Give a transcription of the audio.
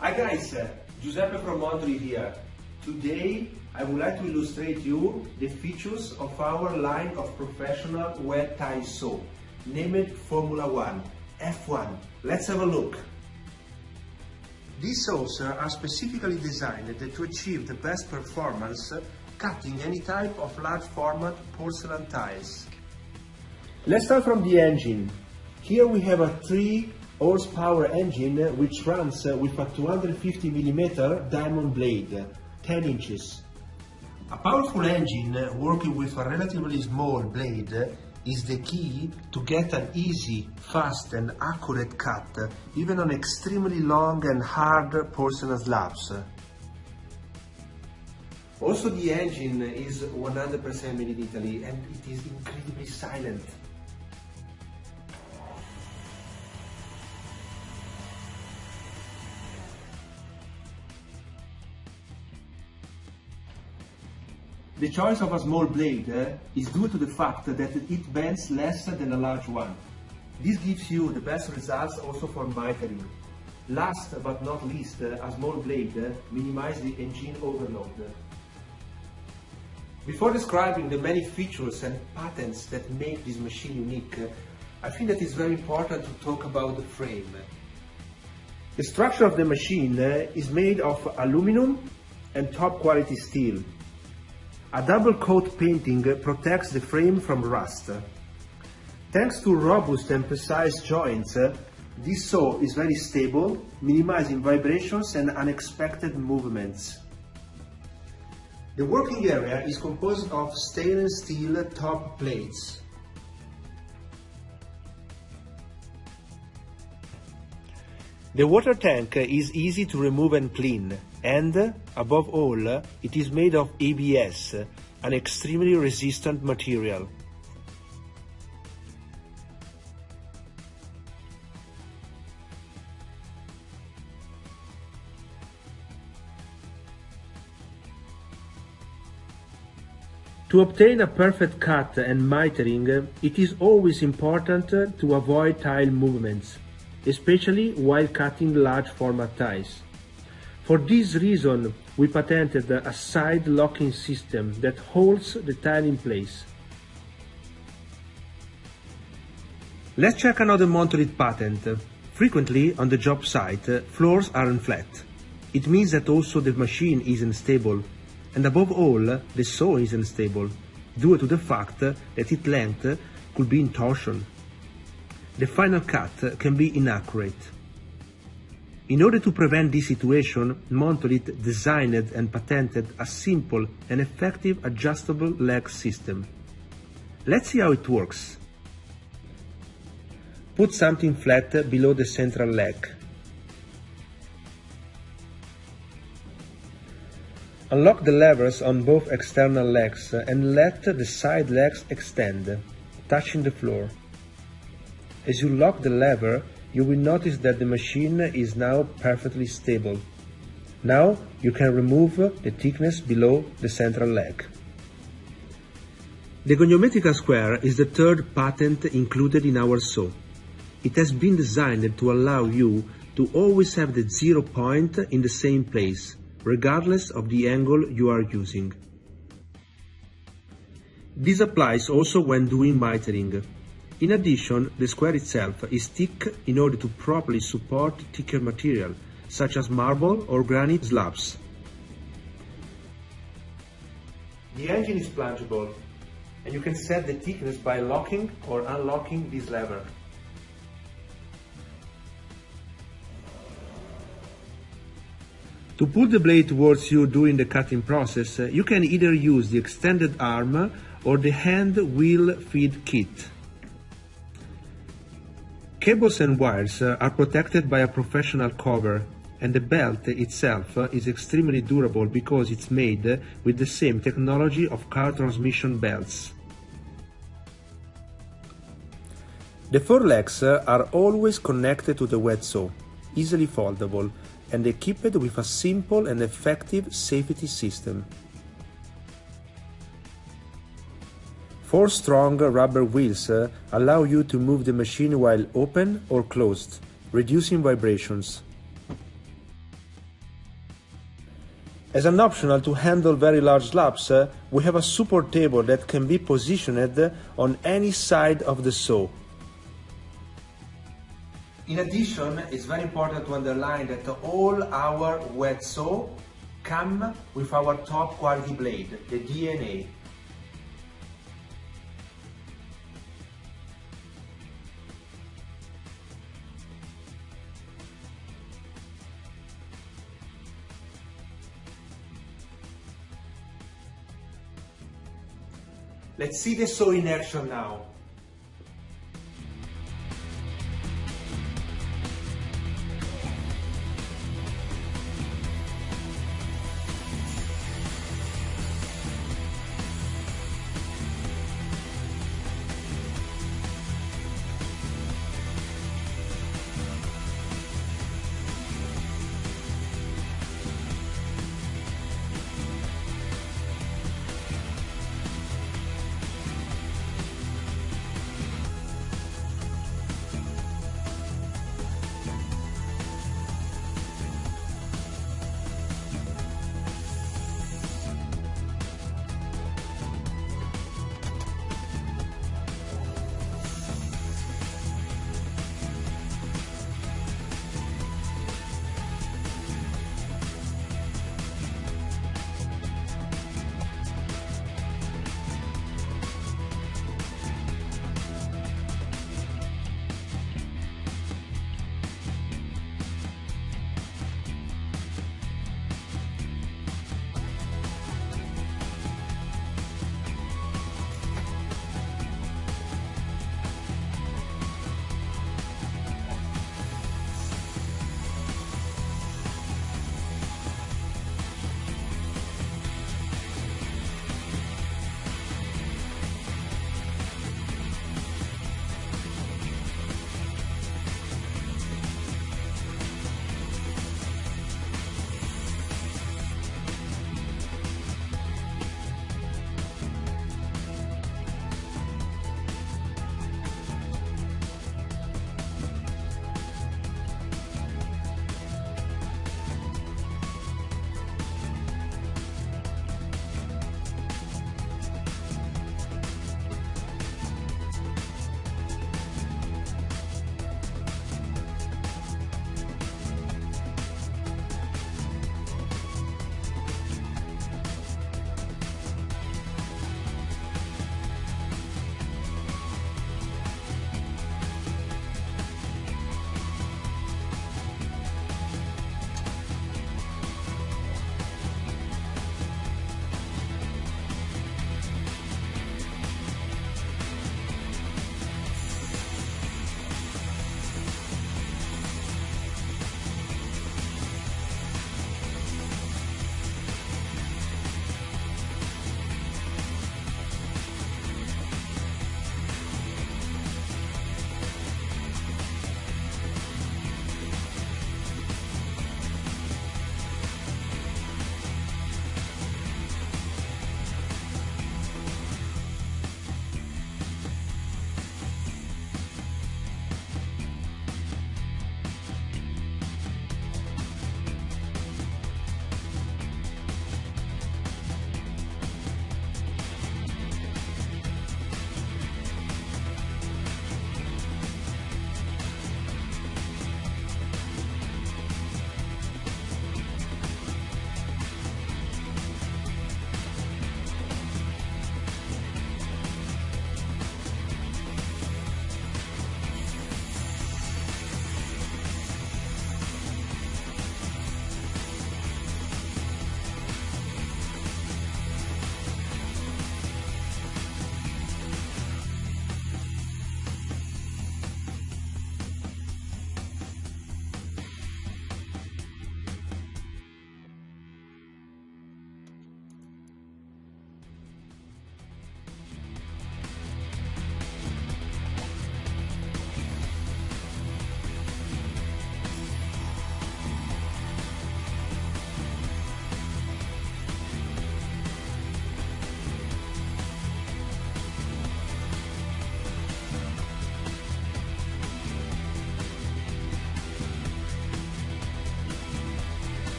Hi guys, uh, Giuseppe from Montolit here. Today I would like to illustrate you the features of our line of professional wet tile saw, named Formula One, F1. Let's have a look. These saws are specifically designed to achieve the best performance cutting any type of large format porcelain tiles. Let's start from the engine. Here we have a 3 horsepower engine which runs with a 250 mm diamond blade, 10 inches. A powerful engine working with a relatively small blade is the key to get an easy, fast and accurate cut even on extremely long and hard porcelain slabs. Also the engine is 100% made in Italy and it is incredibly silent. The choice of a small blade uh, is due to the fact that it bends less than a large one. This gives you the best results also for mitering. Last but not least, uh, a small blade uh, minimizes the engine overload. Before describing the many features and patents that make this machine unique, I think that it's very important to talk about the frame. The structure of the machine is made of aluminum and top quality steel. A double coat painting protects the frame from rust. Thanks to robust and precise joints, this saw is very stable, minimizing vibrations and unexpected movements. The working area is composed of stainless steel top plates. The water tank is easy to remove and clean and, above all, it is made of ABS, an extremely resistant material. To obtain a perfect cut and mitering, it is always important to avoid tile movements, especially while cutting large format tiles. For this reason, we patented a side locking system that holds the tile in place. Let's check another Montolit patent. Frequently, on the job site, floors aren't flat. It means that also the machine isn't stable, and above all, the saw isn't stable, due to the fact that its length could be in torsion. The final cut can be inaccurate. In order to prevent this situation, Montolit designed and patented a simple and effective adjustable leg system. Let's see how it works. Put something flat below the central leg. Unlock the levers on both external legs and let the side legs extend, touching the floor. As you lock the lever, you will notice that the machine is now perfectly stable. Now you can remove the thickness below the central leg. The goniometrical square is the third patent included in our saw. It has been designed to allow you to always have the zero point in the same place, regardless of the angle you are using. This applies also when doing mitering. In addition, the square itself is thick in order to properly support thicker material, such as marble or granite slabs. The engine is plungeable, and you can set the thickness by locking or unlocking this lever. To pull the blade towards you during the cutting process, you can either use the extended arm or the hand wheel feed kit. Cables and wires uh, are protected by a professional cover and the belt itself uh, is extremely durable because it's made with the same technology of car transmission belts. The four legs uh, are always connected to the wet saw, easily foldable, and equipped with a simple and effective safety system. Four strong rubber wheels uh, allow you to move the machine while open or closed, reducing vibrations. As an optional to handle very large slabs, uh, we have a support table that can be positioned on any side of the saw. In addition, it's very important to underline that all our wet saw come with our top quality blade, the DNA. Let's see the saw in action now.